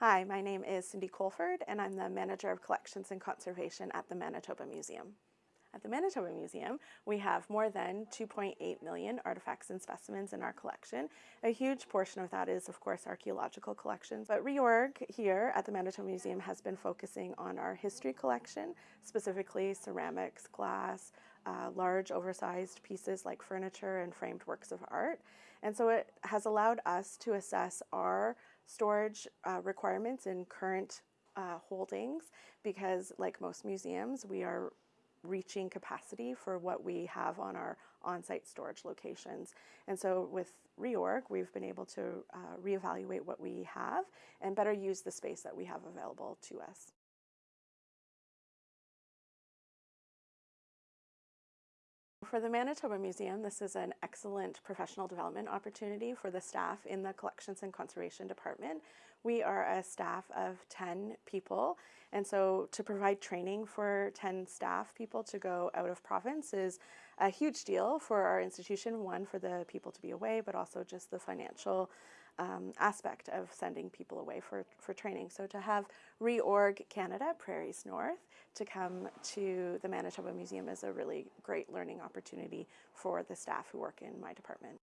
Hi, my name is Cindy Colford, and I'm the Manager of Collections and Conservation at the Manitoba Museum. At the Manitoba Museum, we have more than 2.8 million artifacts and specimens in our collection. A huge portion of that is, of course, archaeological collections. But reorg here at the Manitoba Museum has been focusing on our history collection, specifically ceramics, glass, uh, large oversized pieces like furniture and framed works of art. And so it has allowed us to assess our storage uh, requirements in current uh, holdings because like most museums, we are reaching capacity for what we have on our on-site storage locations. And so with reorg, we've been able to uh, reevaluate what we have and better use the space that we have available to us. For the Manitoba Museum, this is an excellent professional development opportunity for the staff in the Collections and Conservation Department. We are a staff of 10 people, and so to provide training for 10 staff people to go out of province is a huge deal for our institution, one, for the people to be away, but also just the financial um, aspect of sending people away for, for training. So to have Reorg Canada, Prairies North, to come to the Manitoba Museum is a really great learning opportunity for the staff who work in my department.